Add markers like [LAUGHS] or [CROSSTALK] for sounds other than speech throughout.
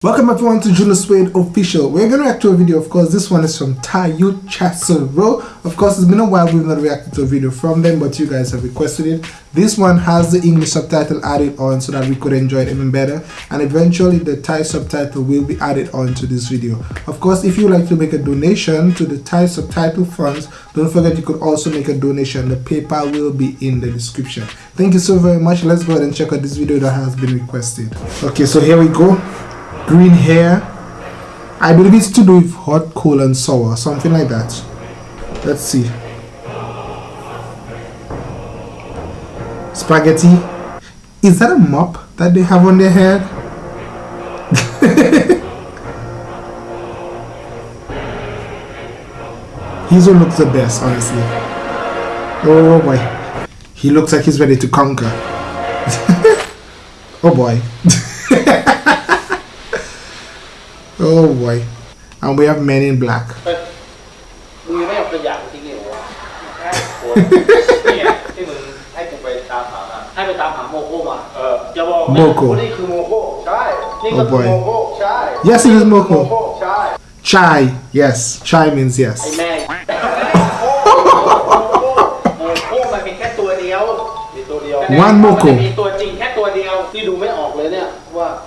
Welcome everyone to Julius Wade Official. We're going to react to a video, of course, this one is from Tayu Chasero. Of course, it's been a while we've not reacted to a video from them, but you guys have requested it. This one has the English subtitle added on so that we could enjoy it even better. And eventually the Thai subtitle will be added on to this video. Of course, if you like to make a donation to the Thai subtitle funds, don't forget you could also make a donation. The PayPal will be in the description. Thank you so very much. Let's go ahead and check out this video that has been requested. Okay, so here we go green hair. I believe it's to do with hot, cold, and sour, something like that. Let's see. Spaghetti. Is that a mop that they have on their head? [LAUGHS] He's who looks the best, honestly. Oh boy. He looks like he's ready to conquer. [LAUGHS] oh boy. [LAUGHS] Oh boy. And we have men in black. มึงไม่เอาขยะมาทิ้งเลยวะเนี่ยที่มึงให้กูไปตามหามาให้ไปตามหาโมโคมา เอออย่าบอกนะ โมโค ว่านี่คือโมโคใช่ นี่ก็ Oh คือ boy โมโคใช่ Yes, it is Moko. โมโคใช่ Chai. Yes. Chai means ไอ้ yes. แม่โมโคมันมีแค่ตัวเดียวมีตัวเดียว One Moko มันจะมีตัวจริงแค่ตัวเดียวที่ดูไม่ออกเลยเนี่ยว่าไหน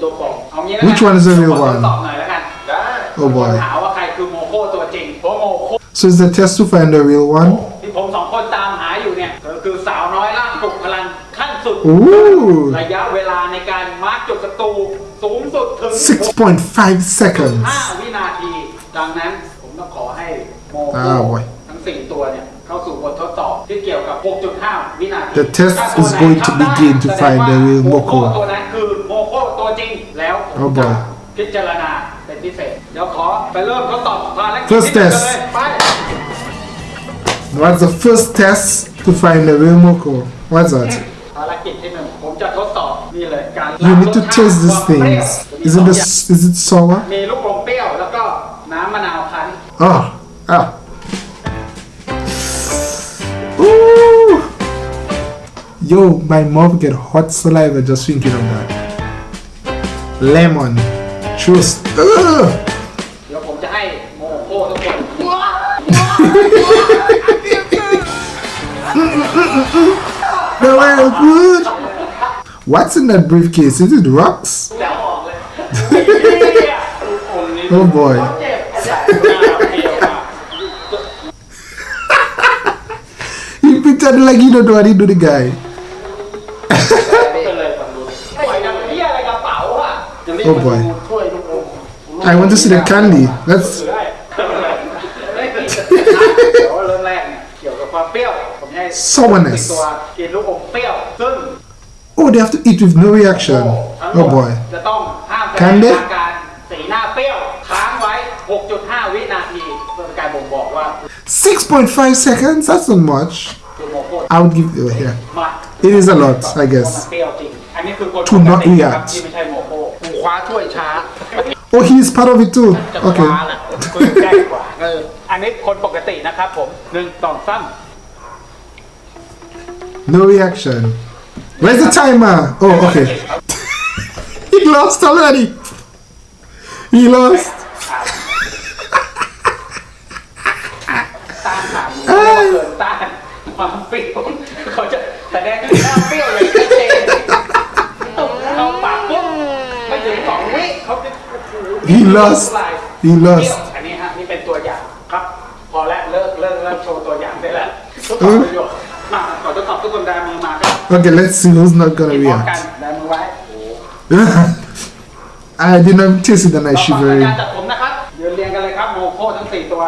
ตัวจริงไหนตัวปลอมเอางี้แล้วกัน Which one is the real ขอ one? ตอบหน่อยแล้วกันได้ Oh boy ถามว่าใครคือโมโคตัวจริงเพราะโมโค So it's the test to find the real one? ที่ผมสองคนตามหาอยู่เนี่ยก็คือสาวน้อยร่างปลุกพลังขั้นสุด Ooh. ระยะเวลาในการมาร์กจุดศัตรูสูงสุดถึง 6.5 seconds. 5วินาที ดังนั้นผมต้องขอให้โมโค Ah, boy. ทั้ง 4 ตัวเนี่ย เข้าสู่บททดสอบที่เกี่ยวกับ 6.5 วินาที The test ถ้าตัว is ไหน going to ทำได้ begin to แสดง find the ว่า real โมโค Moko ตัวนั้นคือโมโค ค ตัวจริงแล้วผม Oh, จะ boy. พิจารณาเป็นพิเศษ เดี๋ยวขอไปเริ่มทดสอบภารกิจ First ที่หนึ่งกัน test เลยไป What's the first test to find the real Moko? What's that? ภารกิจที่หนึ่งผมจะทดสอบนี่เลยการ You need to taste these ความเปรี้ยว things. Is it the is it sour? มีลูกอมเปรี้ยวแล้วก็น้ำมะนาวคั้น Oh. Ah. Ooh. Yo, my mouth get hot saliva just thinking of that. Lemon. Trust. Ugh. เดี๋ยวผมจะให้โมโคทุกคน They were good. What's [LAUGHS] in that briefcase? Is it rocks? [LAUGHS] แล้วออกเลยเนี่ยลูกอมนี่ Oh boy. [LAUGHS] เจ็บอาจารย์หน้าเปรี้ยวมาก He pretended like he don't know what he do the guy. Oh boy. I want to see the candy. That's. sourness. Oh, they have to eat with no reaction. Oh boy. Candy? 6.5 seconds? That's not much. I would give you here. It is a lot, I guess. To not react. คกูคว้าถ้วยช้า Oh, he's part of it too. จะคว้า Okay. ละคือแก้กว่าเอออันนี้คนปกตินะครับผมหนึ่งสองสาม No reaction. Where's the timer? Oh, okay. [LAUGHS] he lost already. He lost. He lost. He lost. อันนี้ฮะนี่เป็นตัวอย่างครับ พอแล้วเลิกเลิกเลิกโชว์ตัวอย่างได้แล้วทุกคนประโยชน์มาขอทดสอบทุกคนได้มือมาครับ Okay, let's see who's not gonna พร้อมกัน react. ได้มือไว้ I did not taste it and I ต่อไป shivered. การจัดผมนะครับยืนเรียงกันเลยครับโมโคทั้งสี่ตัว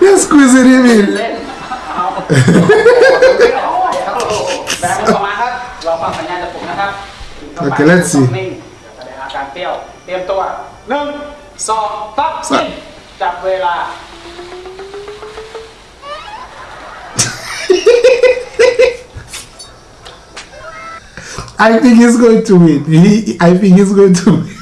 You're squeezing him in. เล่นเอาแบงค์ออกมาครับเราฟังสัญญาณจากผมนะครับ Okay, let's see. [LAUGHS] นิ่งแสดงอาการเปรี้ยว เตรียมตัวหนึ่งสองสาม สาม จับเวลา I think he's going to win. He, I think he's going to win.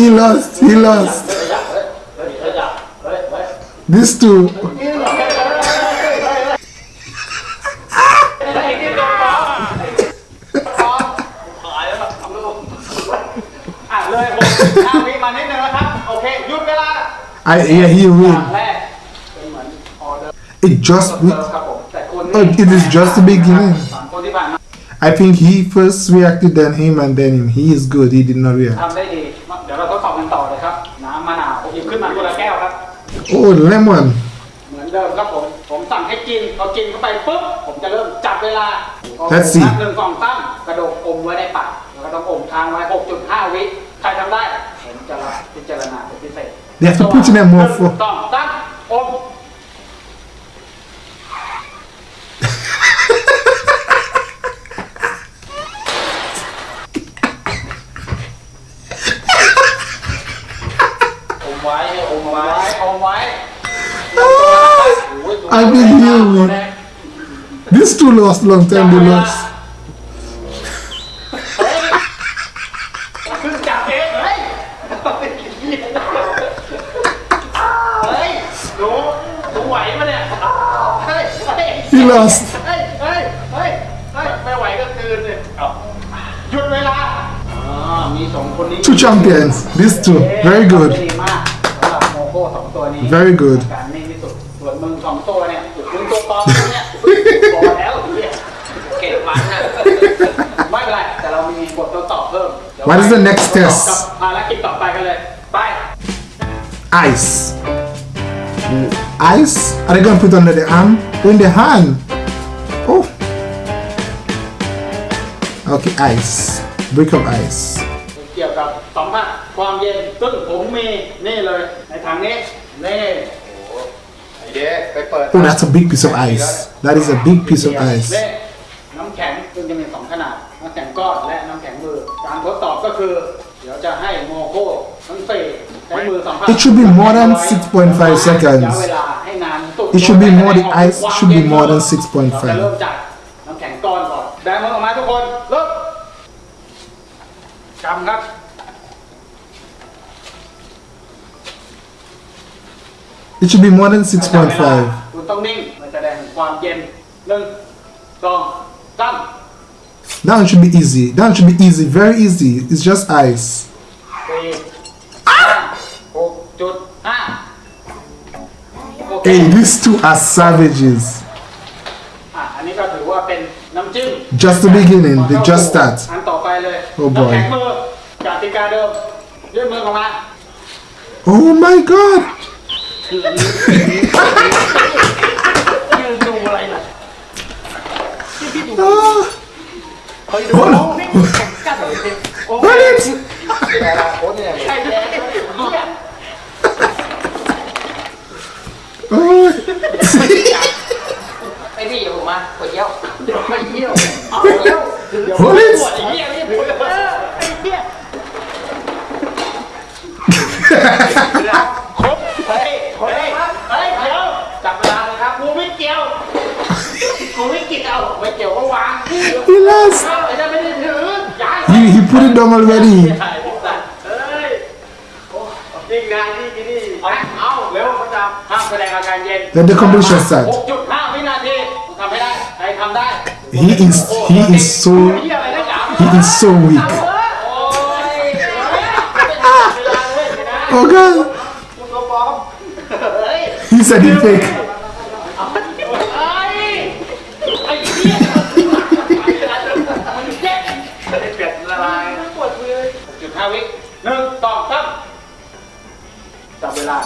he lost. He lost. These two. [LAUGHS] I, yeah, he win. It just, oh, it is just the beginning. I think he first reacted, then him, and then him. He is good. He did not react. Oh lemon. เหมือนเดิมครับผม ผมสั่งให้กินพอกินเข้าไปปุ๊บ ผมจะเริ่มจับเวลา Let's see นับหนึ่งสองสามกระโดดอมไว้ในปากแล้วก็ต้องอมค้างไว้6.5วิ ใครทำได้ ผมจะรับพิจารณาเป็นพิเศษ They have to put in a more หนึ่ง for. สองสามอม ให้อมไว้อมไว้ I will hear you. These two lost long time. They lost. ขึ้นจับเองเฮ้ยเฮ้ยหนูหนูไหวปะเนี่ยเฮ้ยเฮ้ย He lost. เฮ้ยเฮ้ยเฮ้ยเฮ้ยไม่ไหวก็คืนเลยหยุดเวลาอ๋อมีสองคนนี้ Two champions. These two. Very good. Very good. [LAUGHS] การนิ่งที่สุดส่วนมึงสองตัวเนี่ยมึงตัวปลอมเนี่ยพอแล้วเนี่ยเก่งมันนะไม่เป็นไร แต่เรามีบททดสอบเพิ่มเดี๋ยว What is the next ทดสอบ test? กับภารกิจต่อไปกันเลย ไป Ice. Ice? Are they gonna put under the arm? In the hand? Oh. Okay, ice. Brick of ice. เกี่ยวกับสัมผัสความเย็นซึ่งผมมีนี่เลย ในถังนี้ นี่ไอเด็กไปเปิด Oh, that's a big piece of ice. That is a big piece of ice. นี่น้ำแข็งซึ่งจะมีสองขนาด น้ำแข็งก้อนและน้ำแข็งมือ การทดสอบก็คือ เดี๋ยวจะให้โมโก้ทั้งสี่ใช้มือสัมผัส It should be more than 6.5 seconds. ระยะเวลาให้นานสุด It should be more than ice should be more than เราจะเริ่ม 6.5. จากน้ำแข็งก้อนก่อน แบมือออกมาทุกคน เริ่มกำครับ It should be more than 6.5. คุณต้องนิ่งมันแสดงถึงความเย็นหนึ่งสองสาม That one should be easy. That one should be easy. Very easy. It's just ice. สี่ห้าหกจุดห้าโอเค Hey, these two are savages. อ่ะอันนี้ก็ถือว่าเป็นน้ำจิ้ม Just the beginning. They just start. อันต่อไปเลย Oh boy น้ำแข็งมือกติกาเดิมยื่นมือออกมา Oh my god. ยืนดูอะไรล่ะที่พี่ดู Ah. เฮ้ยดู Hold นี่ on. กัดเลยสิโอ้ Hold ย it. ในอนาคตเนี่ย ใช่แล้วเนี่ย Oh. ไอพี่เดี๋ยวผมมาขวดเยี่ยว เดี๋ยวไปเยี่ยวเอาเยี่ยวเดี๋ยว Hold ป it. วดไอ้เหี้ยนี่ปวด last. He, he put it down already. Then the competition starts. He is he is so he is so weak. [LAUGHS] oh god. He said he fake. เวลา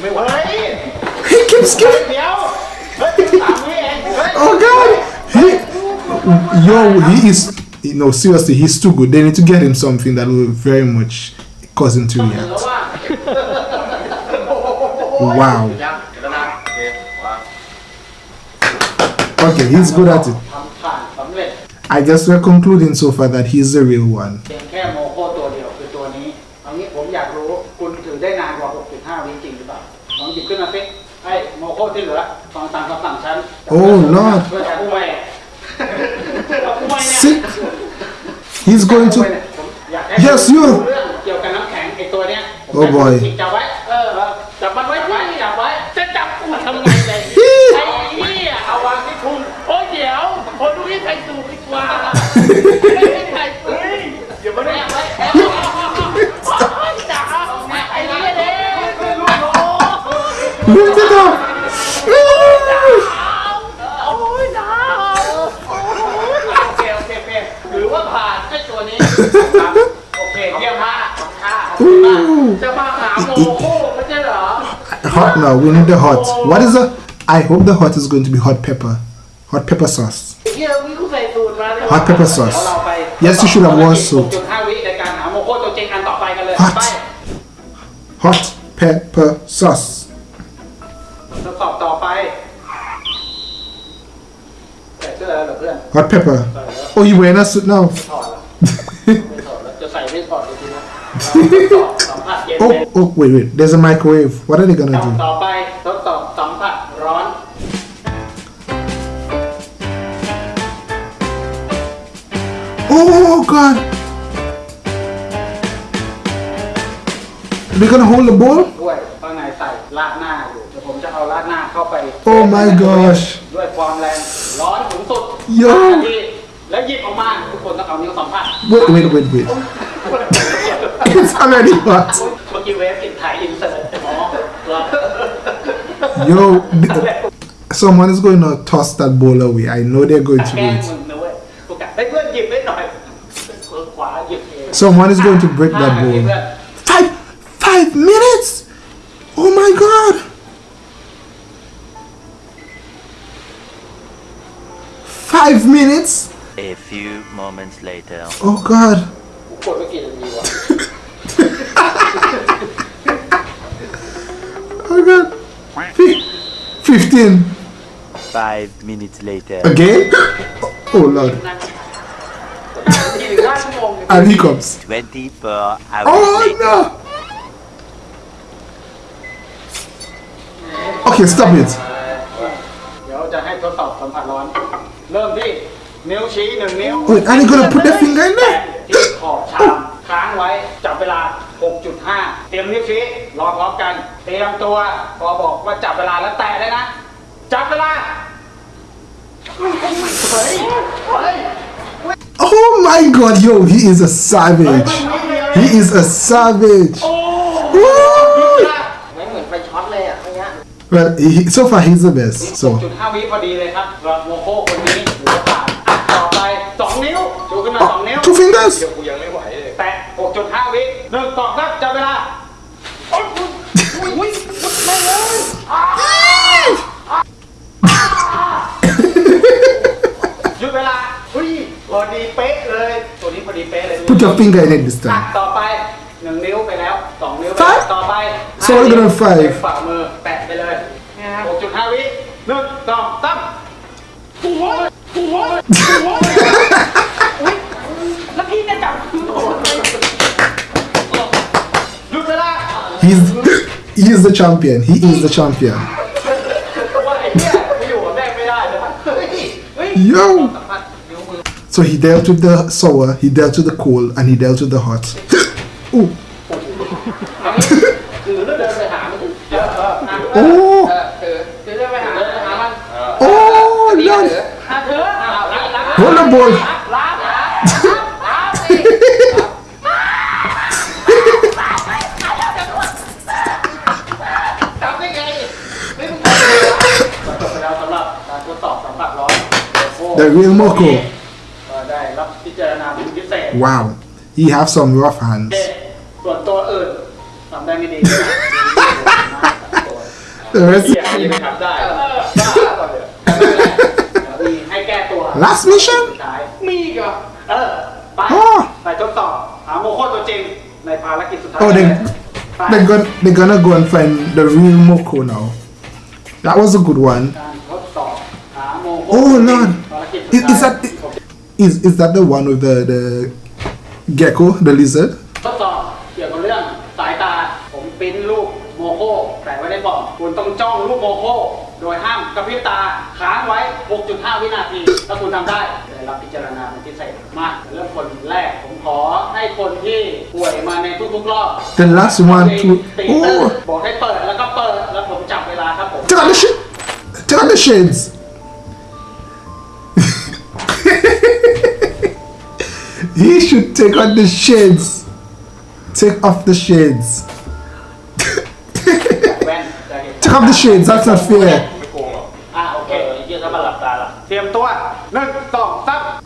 ไม่ไหว He keeps getting. เดี๋ยว เฮ้ยสามวิเองเฮ้ย Oh god. He yo he is no seriously he's too good. They need to get him something that will very much cause him to แล้ว react. ว่า Wow. ยังเดี๋ยวนะ โอเควาง Okay, he's good at it. ทำผ่านสำเร็จ I guess we're concluding so far that he's the real one. เพียง โมโคที่เหลือฟังตามคำสั่งฉัน Oh Lord. เพื่อจะกู้แม่กู้แม่เนี่ย Sick. He's going กู้ to แม่เนี่ยผม Yes, you. เรื่องเกี่ยวกับน้ำแข็งไอตัวเนี้ยผม Oh boy จิกจับไว้ เออจับมันไว้ไว้จับไว้ จะจับกูทำไงเลยไอ้เหี้ยเอาวางที่พุงโอ้ยเดี๋ยวคนดูที่ใส่สูตรดีกว่าไม่ได้ใส่สูตรเดี๋ยวมาแอบไว้แอบไว้โอ้ยจ๋าไอ้เหี้ยเด้ Lift it up. hot now we need the hot. What is the i hope the hot is going to be hot pepper. Hot pepper sauce. Hot pepper sauce. Yes you should have washed soaked hot. hot pepper sauce. Hot pepper. Oh you wearing a suit now. [LAUGHS] [LAUGHS] เลยทีนะทดสอบสัมผัสเย็นเป็น Oh, oh, wait, wait. There's a microwave. What are they gonna do? ต่อไปทดสอบสัมผัสร้อน Oh God! They're gonna hold the bowl? ด้วยข้างในใส่ราดหน้าอยู่เดี๋ยวผมจะเอาราดหน้าเข้าไป Oh my gosh! ด้วยความแรงร้อนสูงสุด โย่ ห้านาทีแล้วหยิบออกมาทุกคนต้องเอานิ้วสัมผัส Wait, wait, wait, wait. It's already hot. เมื่อกี้เวฟติดถ่ายอินเสิร์ตอ๋อเหรอ Yo, th- someone is going to toss that bowl away. I know they're going to แกล้ do ง it. มึงนะเว้ยกูกะให้เพื่อนหยิบให้หน่อยเพื่อนขวาหยิบเอง Someone is going to break ห้า that นาที bowl. เพื่อน Five, five minutes! Oh my God! Five minutes? A few moments later. Oh God! [LAUGHS] กูกดไปกี่นาทีวะ Oh God! Fif- Fifteen. Five minutes later. Again? Oh Lord! [LAUGHS] นาทีถึงห้าชั่วโมง And he comes. 24 hours Oh later. no! Okay, stop it. เดี๋ยวจะให้ทดสอบสัมผัสร้อน เริ่มที่นิ้วชี้หนึ่งนิ้ว Wait, are they gonna put their finger in แตะ there? [GASPS] [GASPS] ที่ขอบชามค้างไว้จับเวลา 6.5 เตรียมนิ้วชี้รอพร้อมกัน เตรียมตัวพอบอกว่าจับเวลาแล้วแตะได้นะ จับเวลา เฮ้ย เฮ้ย Oh my God, yo, he is a savage. He is a savage. โอ้ Woo! ไม่เหมือนไฟช็อตเลยอะอย่างเงี้ย Well, he, so far he's the best. So 6.5วิพอดีเลยครับสำหรับโมโคคนนี้ถือว่าผ่านอะต่อไป2นิ้วชูขึ้นมา2นิ้ว two fingers. กูยังไม่ 1.5 วิหนึ่งตอบครับจับเวลาอุ้ยไม่เลยหยุดเวลาอุ้ยพอดีเป๊ะเลย ตัวนี้พอดีเป๊ะเลย Put your finger in it this time ต่อไปหนึ่งนิ้วไปแล้วสองนิ้วไปต่อไป So we're gonna five ฝ่ามือแตะไปเลย6.5วิหนึ่งสองสามหัวหัวหัวแล้วพี่จะจับหัว He's he is the champion. He is the champion. [LAUGHS] Yo! So he dealt with the sour, he dealt with the cold, and he dealt with the hot. [LAUGHS] Ooh. [LAUGHS] oh! Oh! Hold the ball! The real Moko. ก็ได้รับพิจารณาเป็นพิเศษ Wow. He have some rough hands. [LAUGHS] ส่วนตัวอื่นทำได้ไม่ดี The rest. เสียยังไม่ทำได้บ้าก่อนเลยมีให้แก้ตัว Last mission? สุดท้ายมีอีก็เออ ไป อ๋อ ไปทดสอบหาโมโคตัวจริง ในภารกิจสุดท้าย Oh, they, ไป they're, gonna, they're gonna go and find the real Moko now. That was a good one. การทดสอบหาโมโค Oh Lord. ภารกิจ Is, is that is, is that the one with the, the gecko, the lizard? ทดสอบเกี่ยวกับเรื่องสายตาผมปริ้นรูปโมโคแปะไว้ในกล่องคุณต้องจ้องรูปโมโคโดยห้ามกระพริบตาค้างไว้ 6.5 วินาที ถ้าคุณทำได้ได้รับพิจารณาเป็นพิเศษมาเริ่มคนแรกผมขอให้คนที่ป่วยมาในทุกๆรอบ The last one to ตี oh ตื้นบอกให้เปิดแล้วก็เปิดแล้วผมจับเวลาครับผม Check out the shit. Check out the shades. he should take out the shades. Take off the shades. [LAUGHS] แว่นจะเห็น Take off the shades. That's not fair. ไม่โกงหรอก อ่ะโอเค เยี่ยถ้ามาหลับตาล่ะ เตรียมตัวหนึ่งสองสามมี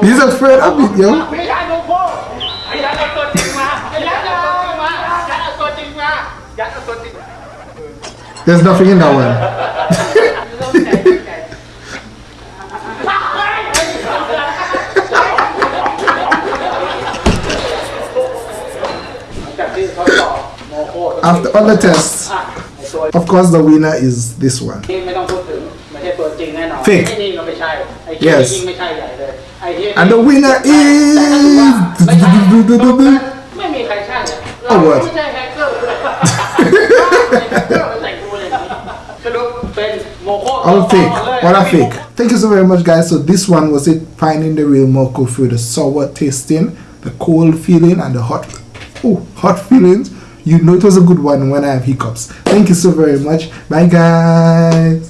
He's a friend of me, yo. There's nothing in that one. [LAUGHS] After all the tests, of course the winner is this one. นี้ไม่ต้องพูดถึงไม่ใช่ตัวจริงแน่นอน Fake ไอ้นี่ก็ไม่ใช่ไอ้ที่ Yes ยิ่งไม่ใช่ใหญ่เลยไอ้ที่ And the winner ไม่ใช่ is. ไม่มีใครใช่เลย Oh, what? ไม่ใช่แฮกเกอร์เลยแฮกเกอร์มาใส่กูเลยสรุปเป็นโมโค All fake. เลย What a fake. Thank you so very much, guys. So this one was it finding the real Moko through the sour tasting, the cold feeling, and the hot, oh, hot feelings. You know it was a good one when I have hiccups. Thank you so very much. Bye, guys.